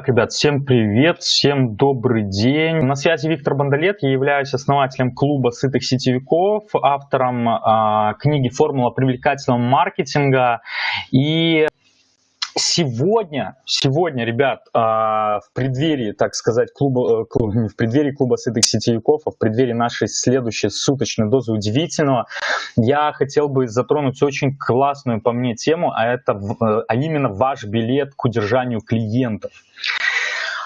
Итак, ребят, всем привет, всем добрый день. На связи Виктор Бондолет, я являюсь основателем клуба сытых сетевиков, автором э, книги «Формула привлекательного маркетинга». И Сегодня, сегодня, ребят, а, в преддверии, так сказать, клуба, э, в преддверии клуба сытых сетевиков, а в преддверии нашей следующей суточной дозы удивительного, я хотел бы затронуть очень классную по мне тему, а это, э, а именно ваш билет к удержанию клиентов.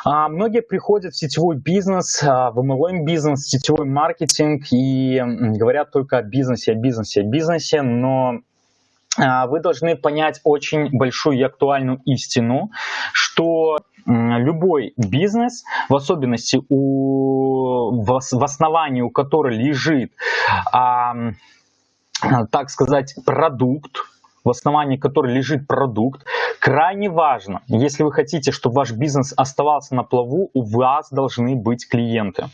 А, многие приходят в сетевой бизнес, в MLM бизнес, в сетевой маркетинг и говорят только о бизнесе, о бизнесе, о бизнесе, но а, вы должны понять очень большую и актуальную истину, что любой бизнес, в особенности у, в, основании у которого лежит, а, так сказать, продукт, в основании которой лежит продукт, крайне важно, если вы хотите, чтобы ваш бизнес оставался на плаву, у вас должны быть клиенты.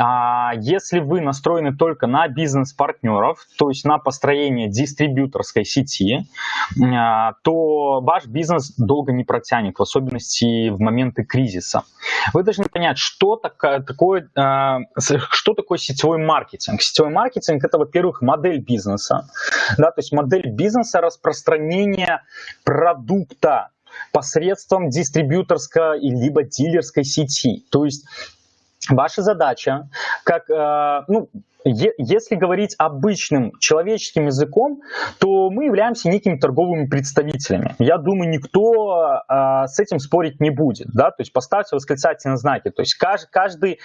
А, если вы настроены только на бизнес-партнеров, то есть на построение дистрибьюторской сети, а, то ваш бизнес долго не протянет, в особенности в моменты кризиса. Вы должны понять, что такое, а, что такое сетевой маркетинг. Сетевой маркетинг – это, во-первых, модель бизнеса, да, то есть модель бизнеса распространения продукта посредством дистрибьюторской либо дилерской сети. То есть Ваша задача, как, э, ну, если говорить обычным человеческим языком, то мы являемся некими торговыми представителями. Я думаю, никто э, с этим спорить не будет. Да? То есть поставьте восклицательные знаки. То есть каждый, каждый,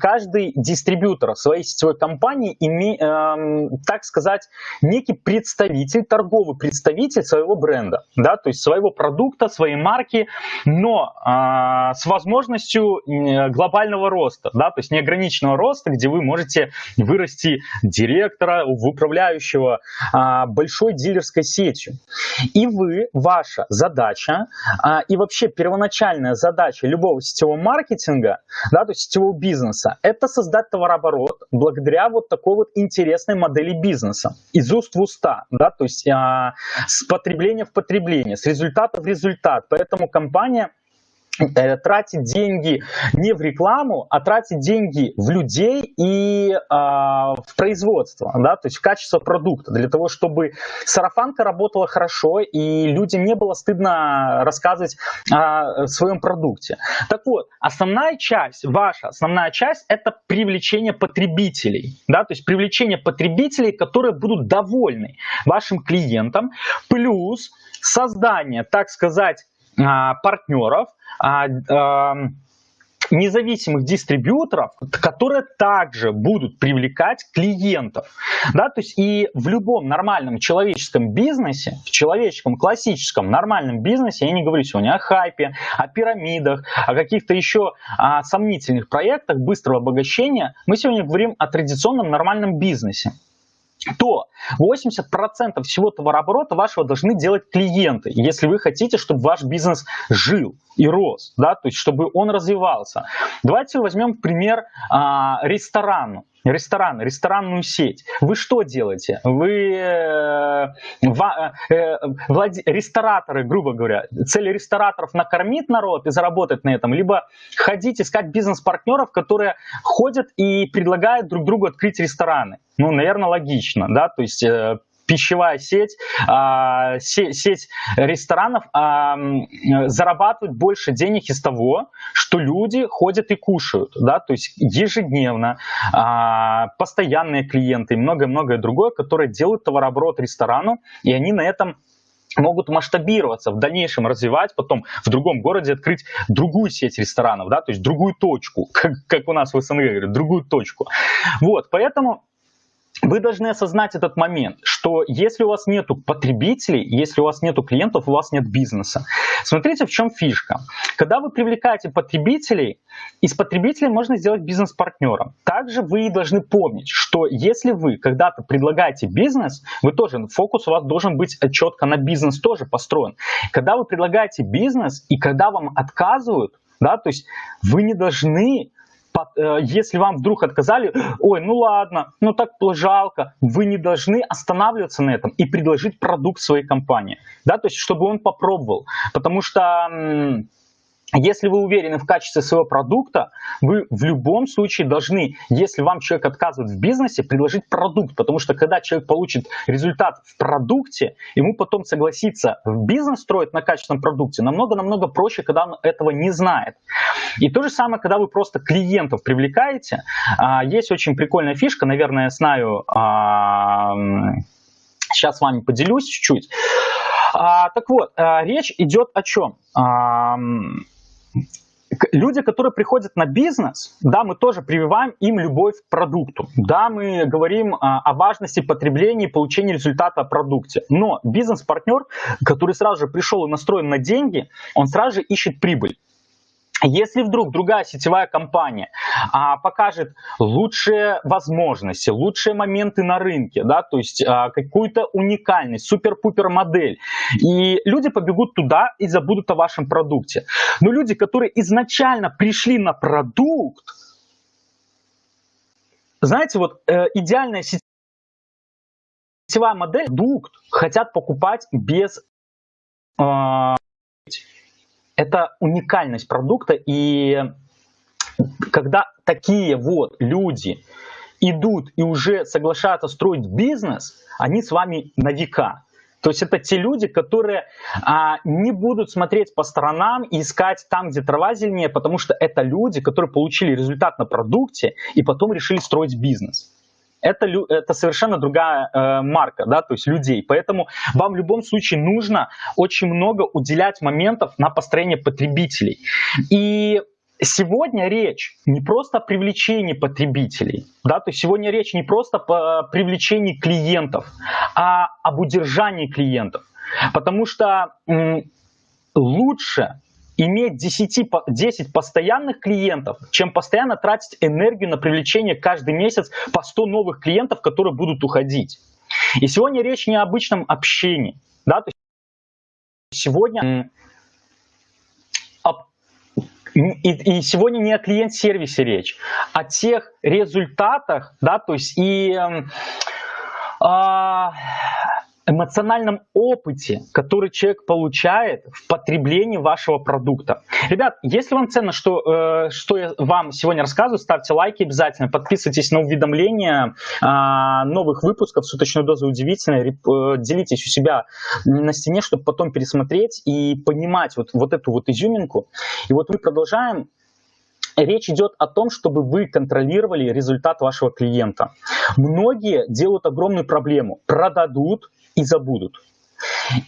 каждый дистрибьютор своей сетевой компании, име, э, так сказать, некий представитель, торговый представитель своего бренда, да? то есть своего продукта, своей марки, но э, с возможностью глобального роста, да? то есть неограниченного роста, где вы можете вырасти директора, управляющего а, большой дилерской сетью. И вы, ваша задача, а, и вообще первоначальная задача любого сетевого маркетинга, да, то есть сетевого бизнеса, это создать товарооборот благодаря вот такой вот интересной модели бизнеса. Из уст в уста, да, то есть а, с потребления в потребление, с результата в результат. Поэтому компания тратить деньги не в рекламу, а тратить деньги в людей и э, в производство, да, то есть в качество продукта, для того, чтобы сарафанка работала хорошо и людям не было стыдно рассказывать о своем продукте. Так вот, основная часть, ваша основная часть, это привлечение потребителей, да, то есть привлечение потребителей, которые будут довольны вашим клиентам, плюс создание, так сказать, а, партнеров, а, независимых дистрибьюторов, которые также будут привлекать клиентов. Да, то есть и в любом нормальном человеческом бизнесе, в человеческом классическом нормальном бизнесе, я не говорю сегодня о хайпе, о пирамидах, о каких-то еще о сомнительных проектах быстрого обогащения, мы сегодня говорим о традиционном нормальном бизнесе то 80% всего товарооборота вашего должны делать клиенты, если вы хотите, чтобы ваш бизнес жил и рос, да, то есть чтобы он развивался. Давайте возьмем пример а, ресторана ресторан, ресторанную сеть. Вы что делаете? Вы э, ва, э, владе, рестораторы, грубо говоря, цель рестораторов накормить народ и заработать на этом, либо ходить искать бизнес-партнеров, которые ходят и предлагают друг другу открыть рестораны. Ну, наверное, логично, да, то есть э, пищевая сеть, а, сеть ресторанов а, зарабатывает больше денег из того, что люди ходят и кушают, да, то есть ежедневно, а, постоянные клиенты и многое-многое другое, которые делают товарооборот ресторану, и они на этом могут масштабироваться, в дальнейшем развивать, потом в другом городе открыть другую сеть ресторанов, да, то есть другую точку, как, как у нас в СНГ говорят, другую точку. Вот, поэтому вы должны осознать этот момент, что если у вас нет потребителей, если у вас нет клиентов, у вас нет бизнеса. Смотрите, в чем фишка. Когда вы привлекаете потребителей, из потребителей можно сделать бизнес-партнером. Также вы должны помнить, что если вы когда-то предлагаете бизнес, вы тоже, фокус у вас должен быть четко на бизнес тоже построен. Когда вы предлагаете бизнес и когда вам отказывают, да, то есть вы не должны если вам вдруг отказали, ой, ну ладно, ну так жалко, вы не должны останавливаться на этом и предложить продукт своей компании, да, то есть чтобы он попробовал, потому что если вы уверены в качестве своего продукта, вы в любом случае должны, если вам человек отказывает в бизнесе, предложить продукт, потому что когда человек получит результат в продукте, ему потом согласиться в бизнес строить на качественном продукте намного-намного проще, когда он этого не знает. И то же самое, когда вы просто клиентов привлекаете, а, есть очень прикольная фишка, наверное, я знаю, сейчас с вами поделюсь чуть-чуть. А, так вот, а, речь идет о чем? Люди, которые приходят на бизнес, да, мы тоже прививаем им любовь к продукту. Да, мы говорим а, о важности потребления и получения результата о продукте. Но бизнес-партнер, который сразу же пришел и настроен на деньги, он сразу же ищет прибыль. Если вдруг другая сетевая компания а, покажет лучшие возможности, лучшие моменты на рынке, да, то есть а, какую-то уникальность, супер-пупер модель, и люди побегут туда и забудут о вашем продукте. Но люди, которые изначально пришли на продукт, знаете, вот э, идеальная сетевая модель, продукт хотят покупать без э, это уникальность продукта, и когда такие вот люди идут и уже соглашаются строить бизнес, они с вами на века. То есть это те люди, которые а, не будут смотреть по сторонам и искать там, где трава зеленее, потому что это люди, которые получили результат на продукте и потом решили строить бизнес это, это совершенно другая э, марка, да, то есть людей. Поэтому вам в любом случае нужно очень много уделять моментов на построение потребителей. И Сегодня речь не просто о привлечении потребителей, да, то есть сегодня речь не просто о привлечении клиентов, а об удержании клиентов. Потому что лучше иметь 10, 10 постоянных клиентов, чем постоянно тратить энергию на привлечение каждый месяц по 100 новых клиентов, которые будут уходить. И сегодня речь не о обычном общении. Да? То есть сегодня и, и сегодня не о клиент-сервисе речь, о тех результатах, да, то есть и э, эмоциональном опыте, который человек получает в потреблении вашего продукта. Ребят, если вам ценно, что, э, что я вам сегодня рассказываю, ставьте лайки обязательно, подписывайтесь на уведомления э, новых выпусков «Суточную дозу удивительной», э, делитесь у себя на стене, чтобы потом пересмотреть и понимать вот, вот эту вот изюминку. И вот мы продолжаем Речь идет о том, чтобы вы контролировали результат вашего клиента. Многие делают огромную проблему. Продадут, и забудут.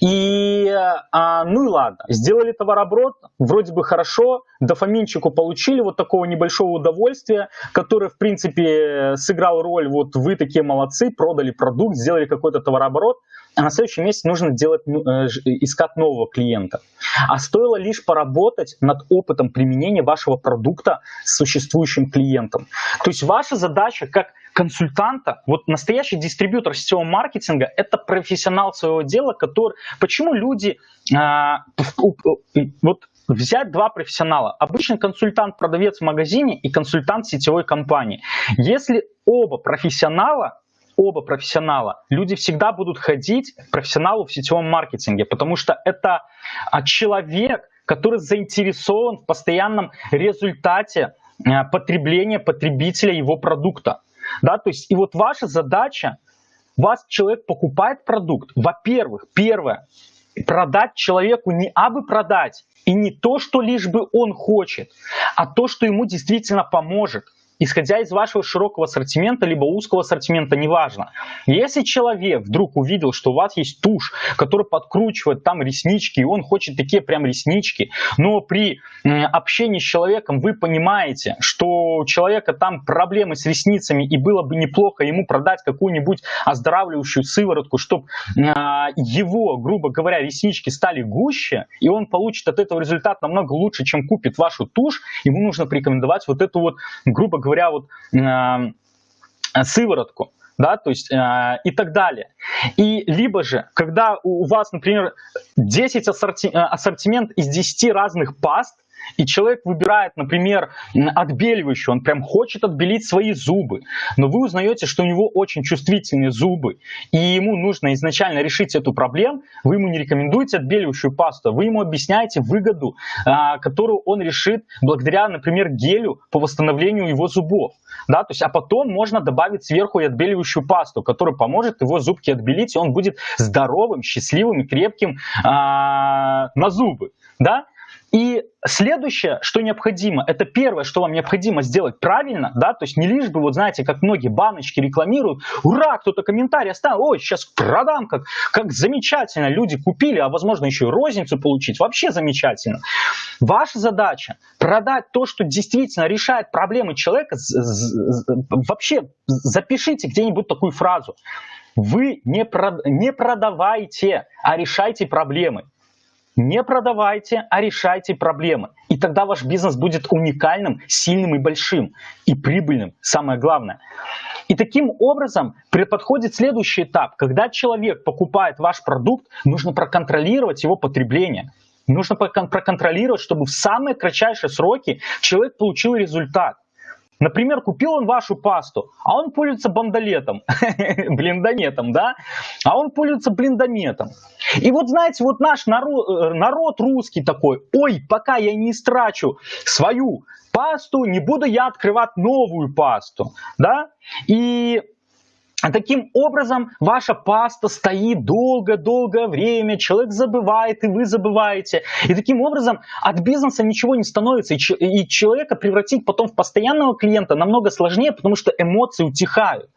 И, а, ну и ладно, сделали товарооборот, вроде бы хорошо, дофаминчику получили вот такого небольшого удовольствия, которое, в принципе, сыграл роль, вот вы такие молодцы, продали продукт, сделали какой-то товарооборот, а на следующем месяце нужно делать, ну, э, искать нового клиента. А стоило лишь поработать над опытом применения вашего продукта с существующим клиентом. То есть ваша задача как консультанта, вот настоящий дистрибьютор сетевого маркетинга, это профессионал своего дела, который... Почему люди... А, вот взять два профессионала. Обычный консультант-продавец в магазине и консультант сетевой компании. Если оба профессионала, оба профессионала, люди всегда будут ходить к профессионалу в сетевом маркетинге, потому что это а, человек, который заинтересован в постоянном результате а, потребления потребителя его продукта. Да, то есть и вот ваша задача, вас человек покупает продукт, во-первых, первое, продать человеку не абы продать, и не то, что лишь бы он хочет, а то, что ему действительно поможет исходя из вашего широкого ассортимента, либо узкого ассортимента, неважно. Если человек вдруг увидел, что у вас есть тушь, которая подкручивает там реснички, и он хочет такие прям реснички, но при общении с человеком вы понимаете, что у человека там проблемы с ресницами, и было бы неплохо ему продать какую-нибудь оздоравливающую сыворотку, чтобы а, его, грубо говоря, реснички стали гуще, и он получит от этого результат намного лучше, чем купит вашу тушь, ему нужно порекомендовать вот эту вот, грубо говоря, вот э, сыворотку да, то есть э, и так далее. И либо же, когда у вас, например, 10 ассорти, э, ассортимент из 10 разных паст, и человек выбирает, например, отбеливающий, он прям хочет отбелить свои зубы, но вы узнаете, что у него очень чувствительные зубы, и ему нужно изначально решить эту проблему, вы ему не рекомендуете отбеливающую пасту, вы ему объясняете выгоду, а, которую он решит благодаря, например, гелю по восстановлению его зубов. Да, то есть, а потом можно добавить сверху и отбеливающую пасту, которая поможет его зубки отбелить, и он будет здоровым, счастливым и крепким а, на зубы. Да? И следующее, что необходимо, это первое, что вам необходимо сделать правильно, да, то есть не лишь бы, вот знаете, как многие баночки рекламируют, ура, кто-то комментарий оставил, ой, сейчас продам, как, как замечательно, люди купили, а возможно еще и розницу получить, вообще замечательно. Ваша задача продать то, что действительно решает проблемы человека, вообще запишите где-нибудь такую фразу. Вы не, прод... не продавайте, а решайте проблемы. Не продавайте, а решайте проблемы. И тогда ваш бизнес будет уникальным, сильным и большим. И прибыльным, самое главное. И таким образом подходит следующий этап. Когда человек покупает ваш продукт, нужно проконтролировать его потребление. Нужно проконтролировать, чтобы в самые кратчайшие сроки человек получил результат. Например, купил он вашу пасту, а он пользуется бандолетом, блиндометом, да? А он пользуется блиндометом. И вот знаете, вот наш народ, э, народ русский такой, ой, пока я не истрачу свою пасту, не буду я открывать новую пасту, да? И таким образом ваша паста стоит долго-долгое время, человек забывает, и вы забываете. И таким образом от бизнеса ничего не становится, и человека превратить потом в постоянного клиента намного сложнее, потому что эмоции утихают.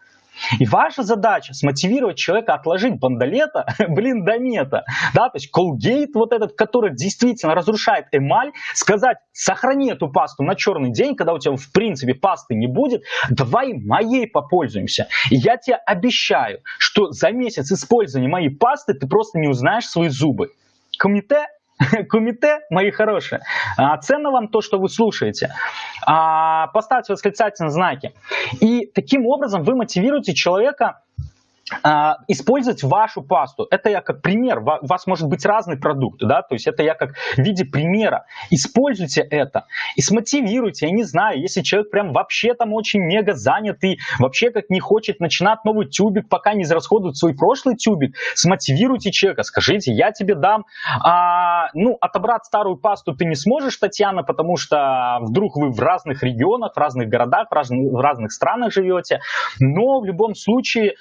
И ваша задача смотивировать человека отложить бандолета, блин, до мета, да, то есть колгейт вот этот, который действительно разрушает эмаль, сказать, сохрани эту пасту на черный день, когда у тебя в принципе пасты не будет, давай моей попользуемся. И я тебе обещаю, что за месяц использования моей пасты ты просто не узнаешь свои зубы. Комите Кумите, мои хорошие, а, ценно вам то, что вы слушаете. А, поставьте восклицательные знаки. И таким образом вы мотивируете человека использовать вашу пасту. Это я как пример. У вас может быть разный продукт, да, то есть это я как в виде примера. Используйте это и смотивируйте. Я не знаю, если человек прям вообще там очень мега занят и вообще как не хочет начинать новый тюбик, пока не израсходует свой прошлый тюбик, смотивируйте человека, скажите, я тебе дам, а, ну, отобрать старую пасту ты не сможешь, Татьяна, потому что вдруг вы в разных регионах, в разных городах, в разных, в разных странах живете, но в любом случае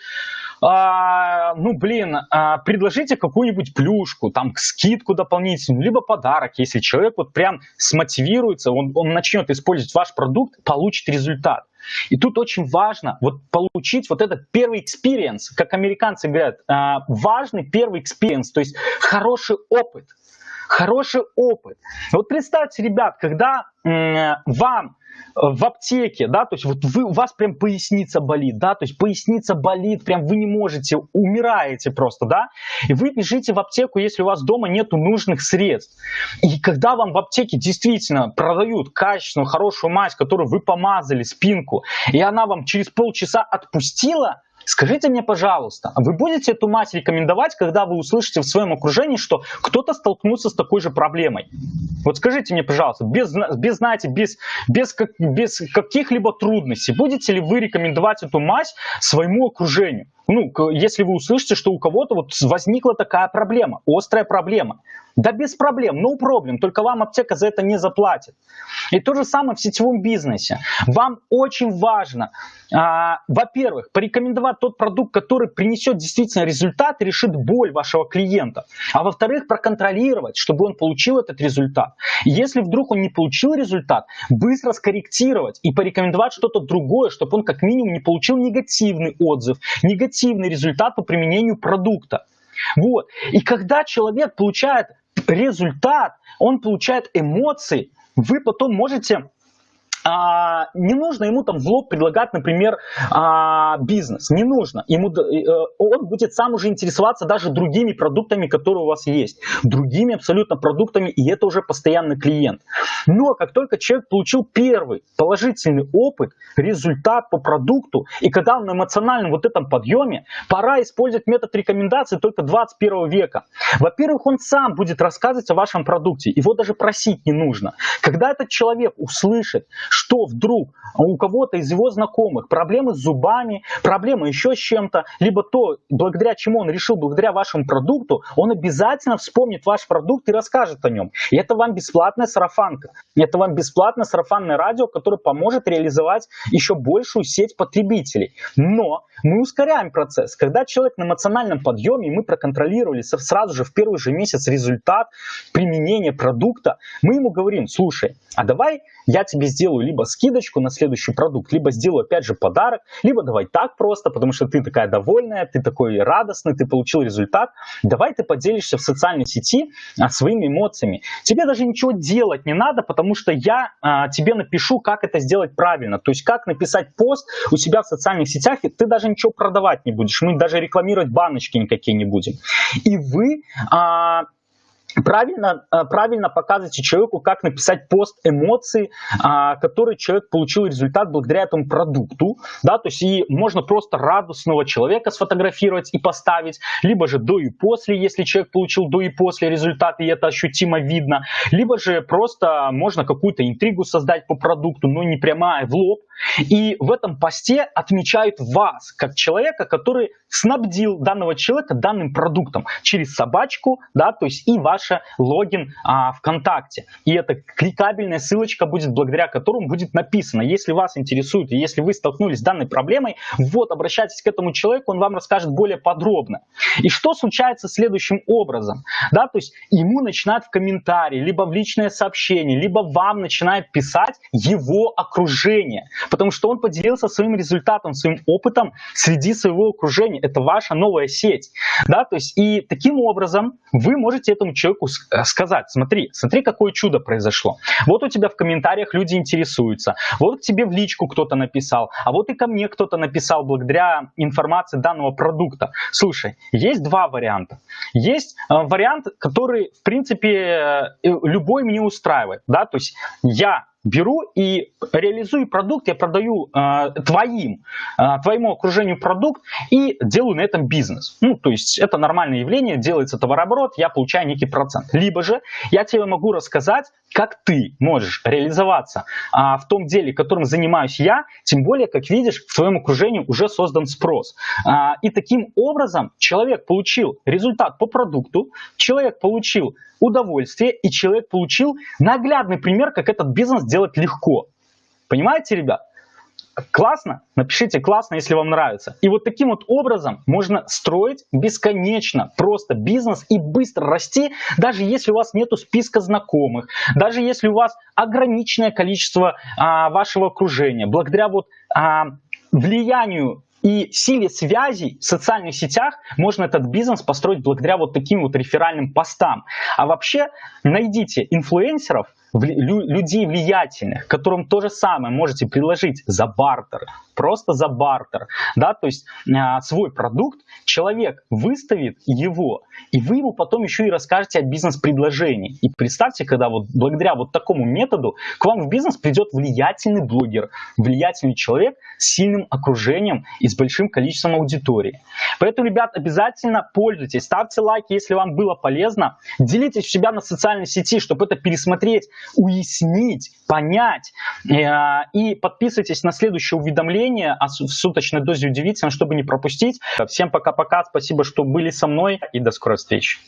а, ну, блин, а, предложите какую-нибудь плюшку, там, скидку дополнительную, либо подарок, если человек вот прям смотивируется, он, он начнет использовать ваш продукт, получит результат. И тут очень важно вот получить вот этот первый experience, как американцы говорят, а, важный первый experience, то есть хороший опыт. Хороший опыт. Вот представьте, ребят, когда вам в аптеке, да, то есть вот вы, у вас прям поясница болит, да, то есть поясница болит, прям вы не можете, умираете просто, да, и вы бежите в аптеку, если у вас дома нету нужных средств. И когда вам в аптеке действительно продают качественную, хорошую мазь, которую вы помазали, спинку, и она вам через полчаса отпустила, Скажите мне, пожалуйста, вы будете эту мать рекомендовать, когда вы услышите в своем окружении, что кто-то столкнулся с такой же проблемой? Вот скажите мне, пожалуйста, без, без знаете, без, без, без каких-либо трудностей, будете ли вы рекомендовать эту мазь своему окружению? Ну, если вы услышите, что у кого-то вот возникла такая проблема, острая проблема. Да без проблем, no problem, только вам аптека за это не заплатит. И то же самое в сетевом бизнесе. Вам очень важно, а, во-первых, порекомендовать тот продукт, который принесет действительно результат решит боль вашего клиента. А во-вторых, проконтролировать, чтобы он получил этот результат. И если вдруг он не получил результат, быстро скорректировать и порекомендовать что-то другое, чтобы он как минимум не получил негативный отзыв, негативный результат по применению продукта. Вот. И когда человек получает результат, он получает эмоции, вы потом можете а, не нужно ему там в лоб предлагать, например, а, бизнес. Не нужно. Ему, э, он будет сам уже интересоваться даже другими продуктами, которые у вас есть. Другими абсолютно продуктами, и это уже постоянный клиент. Но как только человек получил первый положительный опыт, результат по продукту, и когда он на эмоциональном вот этом подъеме, пора использовать метод рекомендаций только 21 века. Во-первых, он сам будет рассказывать о вашем продукте, его даже просить не нужно. Когда этот человек услышит, что вдруг у кого-то из его знакомых проблемы с зубами, проблемы еще с чем-то, либо то, благодаря чему он решил, благодаря вашему продукту, он обязательно вспомнит ваш продукт и расскажет о нем. И это вам бесплатная сарафанка. Это вам бесплатное сарафанное радио, которое поможет реализовать еще большую сеть потребителей. Но мы ускоряем процесс. Когда человек на эмоциональном подъеме, мы проконтролировали сразу же в первый же месяц результат применения продукта, мы ему говорим, слушай, а давай я тебе сделаю либо скидочку на следующий продукт, либо сделаю опять же подарок, либо давай так просто, потому что ты такая довольная, ты такой радостный, ты получил результат. Давай ты поделишься в социальной сети а, своими эмоциями. Тебе даже ничего делать не надо, потому что я а, тебе напишу, как это сделать правильно. То есть как написать пост у себя в социальных сетях, и ты даже ничего продавать не будешь. Мы даже рекламировать баночки никакие не будем. И вы а, правильно, э, правильно показывайте человеку, как написать пост эмоций, а, который человек получил результат благодаря этому продукту. Да, то есть и можно просто радостного человека сфотографировать и поставить, либо же до и после, если человек получил до и после результат, и это ощутимо видно, либо же просто можно какую-то интригу создать по продукту, но не прямая в лоб, и в этом посте отмечают вас, как человека, который снабдил данного человека данным продуктом через собачку, да, то есть и ваш логин а, ВКонтакте. И эта кликабельная ссылочка будет, благодаря которому будет написано, если вас интересует, если вы столкнулись с данной проблемой, вот, обращайтесь к этому человеку, он вам расскажет более подробно. И что случается следующим образом? Да, то есть ему начинают в комментарии, либо в личное сообщение, либо вам начинает писать его окружение потому что он поделился своим результатом, своим опытом среди своего окружения. Это ваша новая сеть. Да? То есть, и таким образом вы можете этому человеку э, сказать, смотри, смотри, какое чудо произошло. Вот у тебя в комментариях люди интересуются, вот тебе в личку кто-то написал, а вот и ко мне кто-то написал благодаря информации данного продукта. Слушай, есть два варианта. Есть э, вариант, который, в принципе, э, любой мне устраивает. Да? То есть я беру и реализую продукт, я продаю э, твоим, э, твоему окружению продукт и делаю на этом бизнес. Ну, то есть это нормальное явление, делается товарооборот, я получаю некий процент. Либо же я тебе могу рассказать, как ты можешь реализоваться а, в том деле, которым занимаюсь я, тем более, как видишь, в твоем окружении уже создан спрос. А, и таким образом человек получил результат по продукту, человек получил удовольствие, и человек получил наглядный пример, как этот бизнес делать легко. Понимаете, ребят? Классно? Напишите классно, если вам нравится. И вот таким вот образом можно строить бесконечно просто бизнес и быстро расти, даже если у вас нету списка знакомых, даже если у вас ограниченное количество а, вашего окружения. Благодаря вот а, влиянию и силе связей в социальных сетях можно этот бизнес построить благодаря вот таким вот реферальным постам. А вообще найдите инфлюенсеров, людей влиятельных, которым то же самое можете предложить за бартер, просто за бартер, да, то есть а, свой продукт, человек выставит его, и вы ему потом еще и расскажете о бизнес-предложении. И представьте, когда вот благодаря вот такому методу к вам в бизнес придет влиятельный блогер, влиятельный человек с сильным окружением и с большим количеством аудитории. Поэтому, ребят, обязательно пользуйтесь, ставьте лайки, если вам было полезно, делитесь у себя на социальной сети, чтобы это пересмотреть, уяснить, понять. Э, и подписывайтесь на следующее уведомление о суточной дозе удивительно, чтобы не пропустить. Всем пока-пока, спасибо, что были со мной и до скорой встречи.